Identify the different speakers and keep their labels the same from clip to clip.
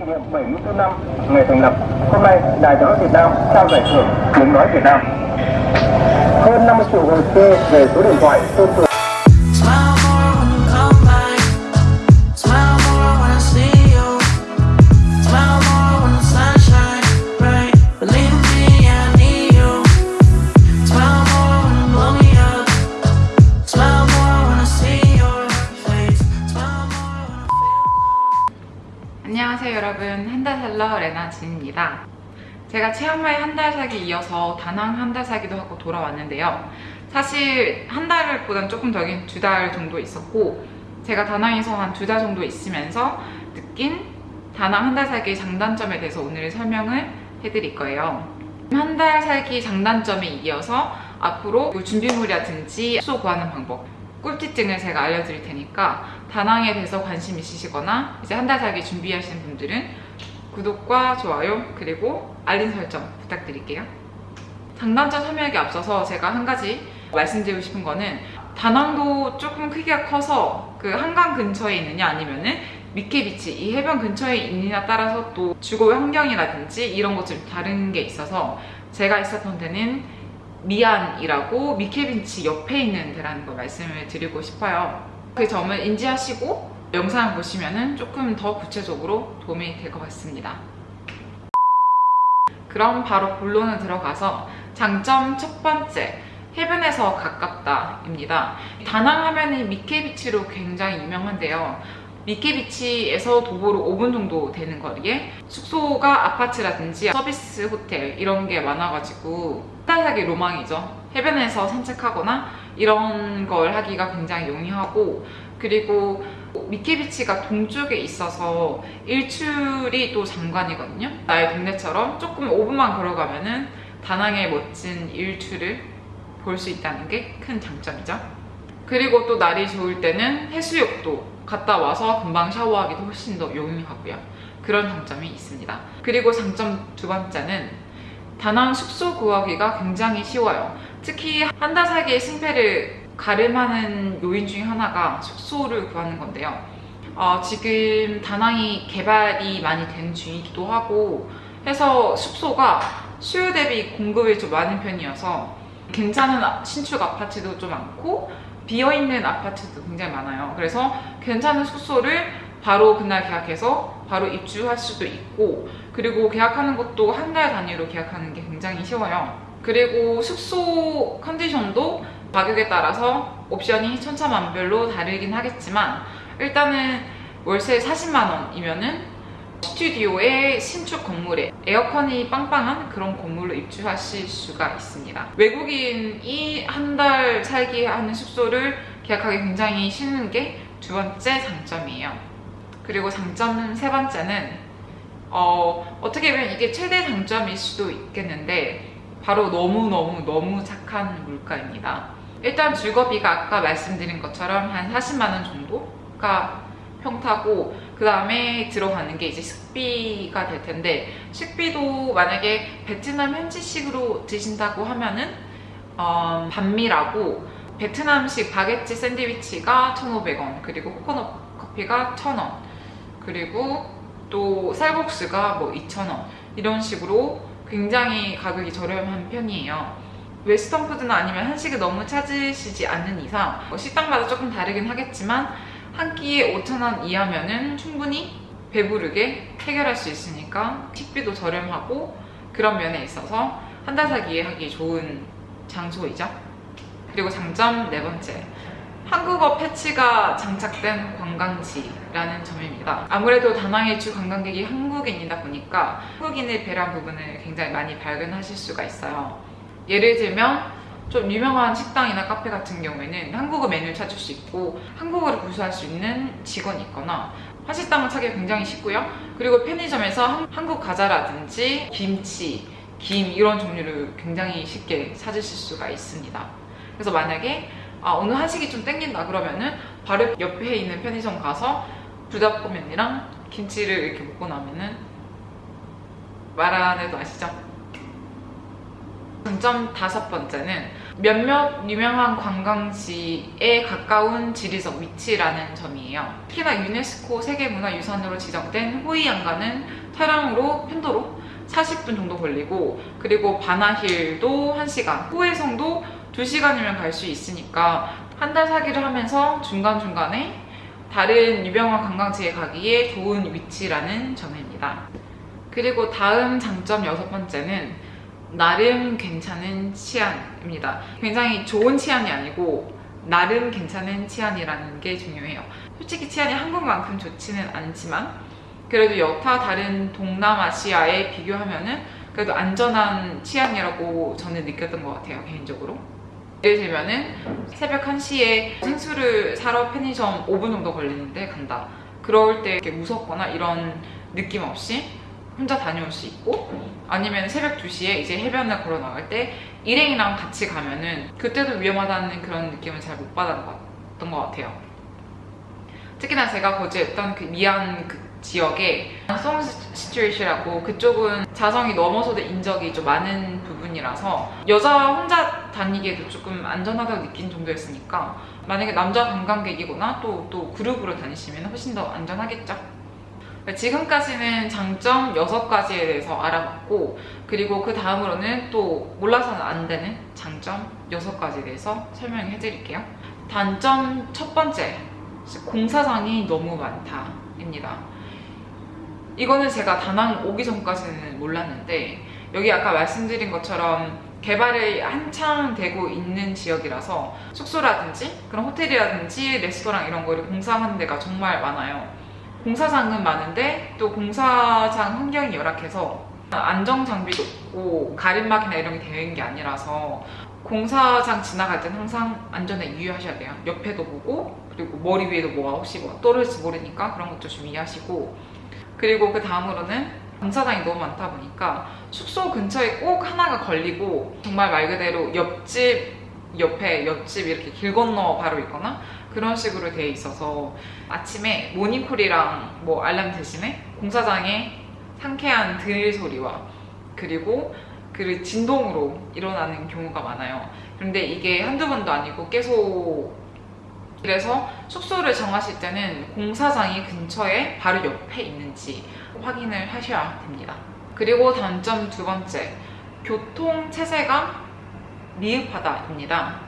Speaker 1: Kỷ niệm 74 năm ngày thành lập, hôm nay Đài Tiếng nói Việt Nam trao giải thưởng tiếng nói Việt Nam. Hơn 50 triệu hồ sơ về số điện thoại
Speaker 2: tương tự.
Speaker 3: 안녕하세요 여러분. 한 달 살러 레나진입니다. 제가 치앙마이 한 달 살기 이어서 다낭 한 달 살기도 하고 돌아왔는데요. 사실 한 달보단 조금 더 긴 두 달 정도 있었고 제가 다낭에서 한 두 달 정도 있으면서 느낀 다낭 한 달 살기 장단점에 대해서 오늘 설명을 해드릴 거예요. 한 달 살기 장단점에 이어서 앞으로 뭐 준비물이라든지 숙소 구하는 방법 꿀팁등을 제가 알려드릴 테니까 다낭에 대해서 관심 있으시거나 이제 한 달 살기 준비하시는 분들은 구독과 좋아요 그리고 알림 설정 부탁드릴게요. 장단점 설명에 앞서서 제가 한 가지 말씀드리고 싶은 거는 다낭도 조금 크기가 커서 그 한강 근처에 있느냐 아니면은 미케비치 이 해변 근처에 있느냐 따라서 또 주거 환경이라든지 이런 것 좀 다른 게 있어서 제가 있었던 데는 미안이라고 미케비치 옆에 있는 데라는 걸 말씀을 드리고 싶어요. 그 점을 인지하시고 영상 보시면은 조금 더 구체적으로 도움이 될 것 같습니다. 그럼 바로 본론을 들어가서 장점 첫 번째 해변에서 가깝다 입니다. 다낭 하면은 미케비치로 굉장히 유명한데요. 미케비치에서 도보로 5분 정도 되는 거리에 숙소가 아파트라든지 서비스 호텔 이런 게 많아가지고 한달살기 로망이죠. 해변에서 산책하거나 이런 걸 하기가 굉장히 용이하고 그리고 미케비치가 동쪽에 있어서 일출이 또 장관이거든요. 나의 동네처럼 조금 5분만 걸어가면 은 다낭의 멋진 일출을 볼 수 있다는 게 큰 장점이죠. 그리고 또 날이 좋을 때는 해수욕도 갔다 와서 금방 샤워하기도 훨씬 더 용이하고요. 그런 장점이 있습니다. 그리고 장점 두 번째는 다낭 숙소 구하기가 굉장히 쉬워요. 특히 한 달 살기의 승패를 가름하는 요인 중에 하나가 숙소를 구하는 건데요. 어, 지금 다낭이 개발이 많이 된 중이기도 하고 해서 숙소가 수요 대비 공급이 좀 많은 편이어서 괜찮은 아- 신축 아파트도 좀 많고 비어있는 아파트도 굉장히 많아요. 그래서 괜찮은 숙소를 바로 그날 계약해서 바로 입주할 수도 있고 그리고 계약하는 것도 한 달 단위로 계약하는 게 굉장히 쉬워요. 그리고 숙소 컨디션도 가격에 따라서 옵션이 천차만별로 다르긴 하겠지만 일단은 월세 40만 원이면은 스튜디오의 신축 건물에 에어컨이 빵빵한 그런 건물로 입주하실 수가 있습니다. 외국인이 한 달 살기 하는 숙소를 계약하기 굉장히 쉬운 게 두 번째 장점이에요. 그리고 장점 세 번째는 어, 어떻게 보면 이게 최대 장점일 수도 있겠는데 바로 너무너무 너무 착한 물가입니다. 일단 주거비가 아까 말씀드린 것처럼 한 40만 원 정도가 평타고 그 다음에 들어가는 게 이제 식비가 될 텐데 식비도 만약에 베트남 현지식으로 드신다고 하면은 어, 반미라고 베트남식 바게트 샌드위치가 1,500원 그리고 코코넛 커피가 1,000원 그리고 또 쌀국수가 뭐 2,000원 이런 식으로 굉장히 가격이 저렴한 편이에요. 웨스턴 푸드나 아니면 한식을 너무 찾으시지 않는 이상 뭐 식당마다 조금 다르긴 하겠지만 한 끼에 5,000원 이하면은 충분히 배부르게 해결할 수 있으니까 식비도 저렴하고 그런 면에 있어서 한달 살기에 하기 좋은 장소이죠. 그리고 장점 네 번째. 한국어 패치가 장착된 관광지라는 점입니다. 아무래도 다낭의 주 관광객이 한국인이다 보니까 한국인을 배려한 부분을 굉장히 많이 발견하실 수가 있어요. 예를 들면 좀 유명한 식당이나 카페 같은 경우에는 한국어 메뉴를 찾을 수 있고 한국어를 구사할 수 있는 직원이 있거나 한식당을 찾기 굉장히 쉽고요. 그리고 편의점에서 한- 한국 과자라든지 김치, 김 이런 종류를 굉장히 쉽게 찾으실 수가 있습니다. 그래서 만약에 아, 오늘 한식이 좀 땡긴다 그러면은 바로 옆에 있는 편의점 가서 불닭볶음면이랑 김치를 이렇게 먹고 나면은 말안 해도 아시죠? 장점 다섯 번째는 몇몇 유명한 관광지에 가까운 지리적 위치라는 점이에요. 특히나 유네스코 세계문화유산으로 지정된 호이안가는 차량으로 편도로 40분 정도 걸리고 그리고 바나힐도 1시간, 후해성도 2시간이면 갈 수 있으니까 한달 살기를 하면서 중간중간에 다른 유명한 관광지에 가기에 좋은 위치라는 점입니다. 그리고 다음 장점 여섯 번째는 나름 괜찮은 치안입니다. 굉장히 좋은 치안이 아니고 나름 괜찮은 치안이라는 게 중요해요. 솔직히 치안이 한국만큼 좋지는 않지만 그래도 여타 다른 동남아시아에 비교하면은 그래도 안전한 치안이라고 저는 느꼈던 것 같아요 개인적으로. 예를 들면은 새벽 1시에 생수를 사러 편의점 5분 정도 걸리는데 간다. 그럴 때 무섭거나 이런 느낌 없이 혼자 다녀올 수 있고 아니면 새벽 2시에 이제 해변을 걸어 나갈 때 일행이랑 같이 가면은 그때도 위험하다는 그런 느낌을 잘못 받았던 것 같아요. 특히나 제가 거주했던 그 미안 그 지역에 송 시츄에이션이라고 그쪽은 자성이 넘어서도 인적이 좀 많은 부분이라서 여자 혼자 다니기에도 조금 안전하다고 느낀 정도였으니까 만약에 남자 관광객이거나 또, 또 그룹으로 다니시면 훨씬 더 안전하겠죠? 지금까지는 장점 6가지에 대해서 알아봤고 그리고 그 다음으로는 또 몰라서는 안 되는 장점 6가지에 대해서 설명해 드릴게요. 단점 첫 번째, 공사장이 너무 많다 입니다. 이거는 제가 다낭 오기 전까지는 몰랐는데 여기 아까 말씀드린 것처럼 개발이 한창 되고 있는 지역이라서 숙소라든지 그런 호텔이라든지 레스토랑 이런 거를 공사하는 데가 정말 많아요. 공사장은 많은데 또 공사장 환경이 열악해서 안정 장비도 없고 가림막이나 이런 게 되어 있는 게 아니라서 공사장 지나갈 땐 항상 안전에 유의하셔야 돼요. 옆에도 보고 그리고 머리 위에도 뭐가 혹시 뭐 떨어질지 모르니까 그런 것도 좀 이해하시고 그리고 그 다음으로는 공사장이 너무 많다 보니까 숙소 근처에 꼭 하나가 걸리고 정말 말 그대로 옆집 옆에 옆집 이렇게 길 건너 바로 있거나 그런 식으로 돼 있어서 아침에 모닝콜이랑 뭐 알람 대신에 공사장에 상쾌한 들 소리와 그리고 그 진동으로 일어나는 경우가 많아요. 그런데 이게 한두 번도 아니고 계속 그래서 숙소를 정하실 때는 공사장이 근처에 바로 옆에 있는지 확인을 하셔야 됩니다. 그리고 단점 두 번째, 교통 체제가 미흡하다입니다.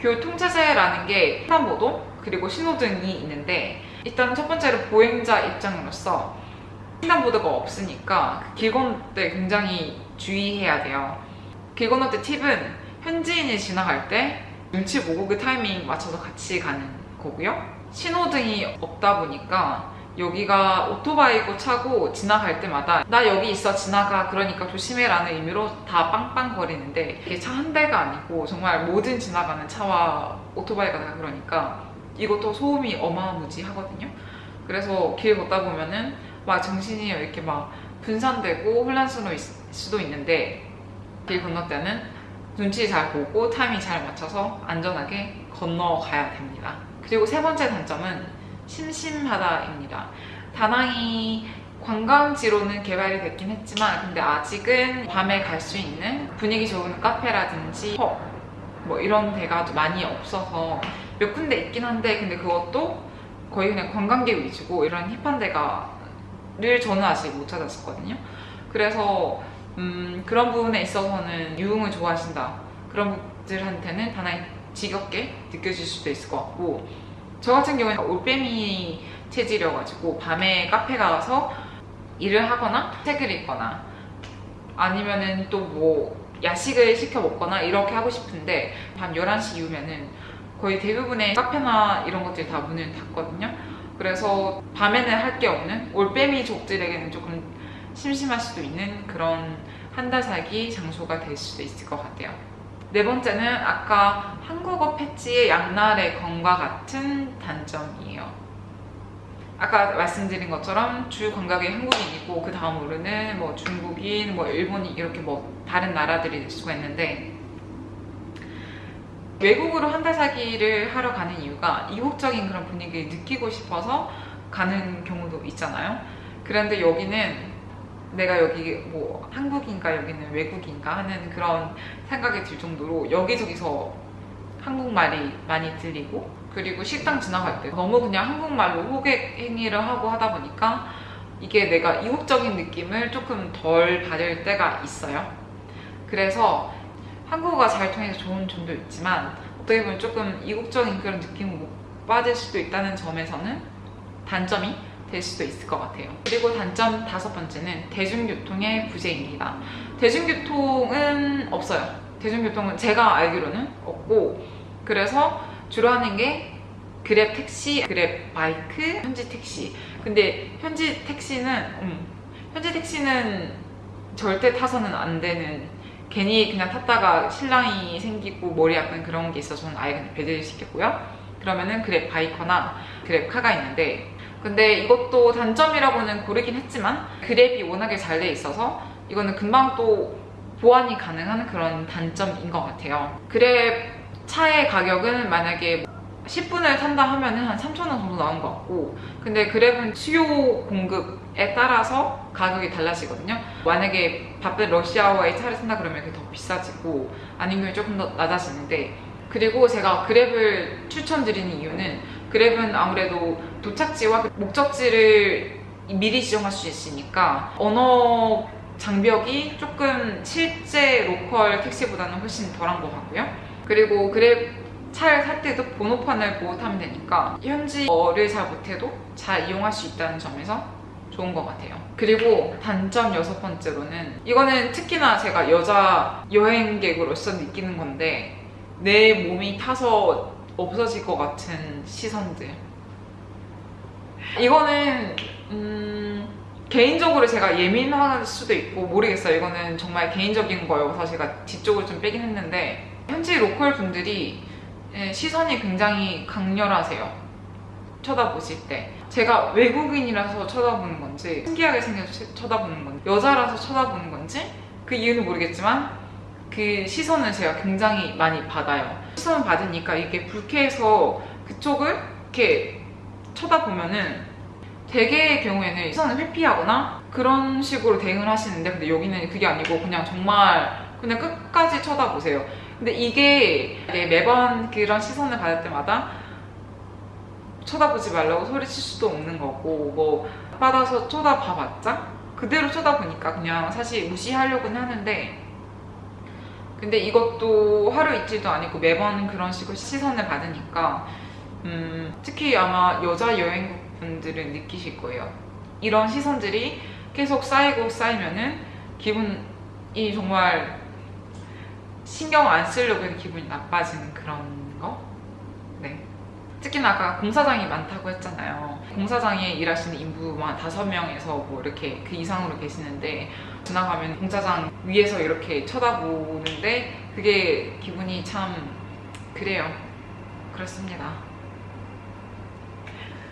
Speaker 3: 교통 체제라는 게 횡단보도 그리고 신호등이 있는데 일단 첫 번째로 보행자 입장으로서 횡단보도가 없으니까 길 건널 때 굉장히 주의해야 돼요. 길 건널 때 팁은 현지인이 지나갈 때 눈치 보고 그 타이밍 맞춰서 같이 가는 거고요. 신호등이 없다 보니까 여기가 오토바이고 차고 지나갈 때마다 나 여기 있어 지나가 그러니까 조심해라는 의미로 다 빵빵거리는데 이게 차 한 대가 아니고 정말 모든 지나가는 차와 오토바이가 다 그러니까 이것도 소음이 어마무지하거든요. 그래서 길 걷다 보면은 막 정신이 이렇게 막 분산되고 혼란스러울 수도 있는데 길 건널 때는 눈치 잘 보고 타이밍 잘 맞춰서 안전하게 건너가야 됩니다. 그리고 세 번째 단점은 심심하다입니다. 다낭이 관광지로는 개발이 됐긴 했지만 근데 아직은 밤에 갈 수 있는 분위기 좋은 카페라든지 펍, 뭐 이런 데가 좀 많이 없어서 몇 군데 있긴 한데 근데 그것도 거의 그냥 관광객 위주고 이런 힙한 데가를 저는 아직 못 찾았었거든요. 그래서 음, 그런 부분에 있어서는 유흥을 좋아하신다 그런 분들한테는 다낭이 지겹게 느껴질 수도 있을 것 같고 저 같은 경우에는 올빼미 체질이어가지고 밤에 카페 가서 일을 하거나 책을 읽거나 아니면은 또 뭐 야식을 시켜 먹거나 이렇게 하고 싶은데 밤 11시 이후면은 거의 대부분의 카페나 이런 것들이 다 문을 닫거든요. 그래서 밤에는 할 게 없는 올빼미 족들에게는 조금 심심할 수도 있는 그런 한 달 살기 장소가 될 수도 있을 것 같아요. 네 번째는 아까 한국어 패치의 양날의 검과 같은 단점이에요. 아까 말씀드린 것처럼 주 관광객이 한국인이고 그 다음으로는 뭐 중국인, 뭐 일본인 이렇게 뭐 다른 나라들이 될 수가 있는데 외국으로 한 달 살기를 하러 가는 이유가 이국적인 그런 분위기를 느끼고 싶어서 가는 경우도 있잖아요. 그런데 여기는 내가 여기 뭐 한국인가 여기는 외국인가 하는 그런 생각이 들 정도로 여기저기서 한국말이 많이 들리고 그리고 식당 지나갈 때 너무 그냥 한국말로 호객 행위를 하고 하다 보니까 이게 내가 이국적인 느낌을 조금 덜 받을 때가 있어요. 그래서 한국어가 잘 통해서 좋은 점도 있지만 어떻게 보면 조금 이국적인 그런 못 받을 수도 있다는 점에서는 단점이 될 수도 있을 것 같아요. 그리고 단점 다섯 번째는 대중교통의 부재입니다. 대중교통은 없어요. 대중교통은 제가 알기로는 없고 그래서 주로 하는 게 그랩 택시, 그랩 바이크, 현지 택시. 근데 현지 택시는 음, 현지 택시는 절대 타서는 안 되는 괜히 그냥 탔다가 실랑이 생기고 머리 아픈 그런 게 있어서 저는 아예 그냥 배제를 시켰고요. 그러면은 Grab Bike나 Grab Car가 있는데 근데 이것도 단점이라고는 고르긴 했지만 Grab이 워낙에 잘 돼 있어서 이거는 금방 또 보완이 가능한 그런 단점인 것 같아요. Grab 차의 가격은 만약에 10분을 탄다 하면 은 한 3,000원 정도 나온 것 같고 근데 Grab은 수요 공급에 따라서 가격이 달라지거든요. 만약에 바쁜 러시아워의 차를 탄다 그러면 그게 더 비싸지고 아니면 조금 더 낮아지는데 그리고 제가 Grab을 추천드리는 이유는 Grab은 아무래도 도착지와 그 목적지를 미리 지정할 수 있으니까 언어 장벽이 조금 실제 local 택시보다는 훨씬 덜한 것 같고요. 그리고 Grab 차를 살 때도 번호판을 보고 타면 되니까 현지어를 잘 못해도 잘 이용할 수 있다는 점에서 좋은 것 같아요. 그리고 단점 여섯 번째로는 이거는 특히나 제가 여자 여행객으로서 느끼는 건데 내 몸이 타서 없어질 것 같은 시선들. 이거는 음, 개인적으로 제가 예민할 수도 있고 모르겠어요. 이거는 정말 개인적인 거여서 제가 뒤쪽을 좀 빼긴 했는데 현지 로컬 분들이 예, 시선이 굉장히 강렬하세요. 쳐다보실 때 제가 외국인이라서 쳐다보는 건지 신기하게 생겨서 쳐다보는 건지 여자라서 쳐다보는 건지 그 이유는 모르겠지만 그 시선을 제가 굉장히 많이 받아요. 시선을 받으니까 이게 불쾌해서 그쪽을 이렇게 쳐다보면은 대개의 경우에는 시선을 회피하거나 그런 식으로 대응을 하시는데 근데 여기는 그게 아니고 그냥 정말 그냥 끝까지 쳐다보세요. 근데 이게 매번 그런 시선을 받을 때마다 쳐다보지 말라고 소리칠 수도 없는 거고 뭐 받아서 쳐다봐봤자 그대로 쳐다보니까 그냥 사실 무시하려고는 하는데 근데 이것도 하루 이틀도 아니고 매번 그런 식으로 시선을 받으니까 음, 특히 아마 여자 여행분들은 느끼실 거예요. 이런 시선들이 계속 쌓이고 쌓이면은 기분이 정말 신경 안 쓰려고 해도 기분이 나빠지는 그런 거? 네. 특히나 아까 공사장이 많다고 했잖아요. 공사장에 일하시는 인부만 다섯 명에서 뭐 이렇게 그 이상으로 계시는데 지나가면 공사장 위에서 이렇게 쳐다보는데 그게 기분이 참 그래요. 그렇습니다.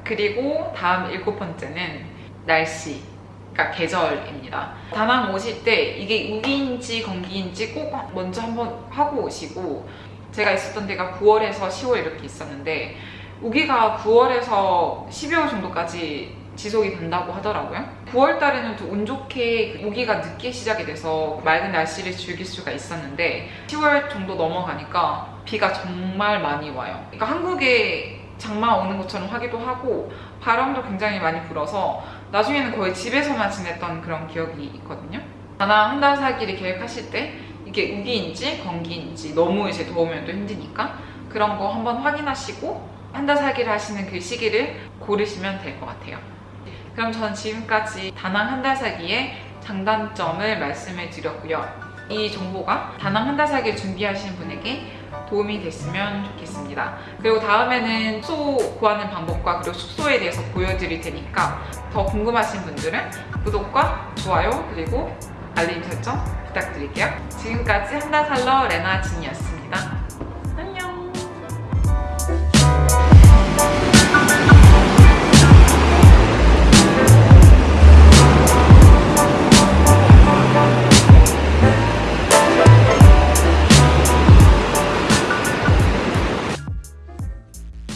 Speaker 3: 그리고 다음 일곱 번째는 날씨. 그러니까 계절입니다. 다낭 오실 때 이게 우기인지 건기인지 꼭 먼저 한번 하고 오시고 제가 있었던 데가 9월에서 10월 이렇게 있었는데 우기가 9월에서 12월 정도까지 지속이 된다고 하더라고요. 9월 달에는 또 운 좋게 우기가 늦게 시작이 돼서 맑은 날씨를 즐길 수가 있었는데 10월 정도 넘어가니까 비가 정말 많이 와요. 그러니까 한국에 장마 오는 것처럼 하기도 하고 바람도 굉장히 많이 불어서 나중에는 거의 집에서만 지냈던 그런 기억이 있거든요. 다낭 한달 살기를 계획하실 때 이게 우기인지 건기인지 너무 이제 더우면 또 힘드니까 그런 거 한번 확인하시고 한 달 살기를 하시는 그 시기를 고르시면 될 것 같아요. 그럼 저는 지금까지 다낭 한 달 살기의 장단점을 말씀해 드렸고요. 이 정보가 다낭 한 달 살기를 준비하시는 분에게 도움이 됐으면 좋겠습니다. 그리고 다음에는 숙소 구하는 방법과 그리고 숙소에 대해서 보여드릴 테니까 더 궁금하신 분들은 구독과 좋아요 그리고 알림 설정 부탁드릴게요. 지금까지 한달살러 레나 진이었습니다.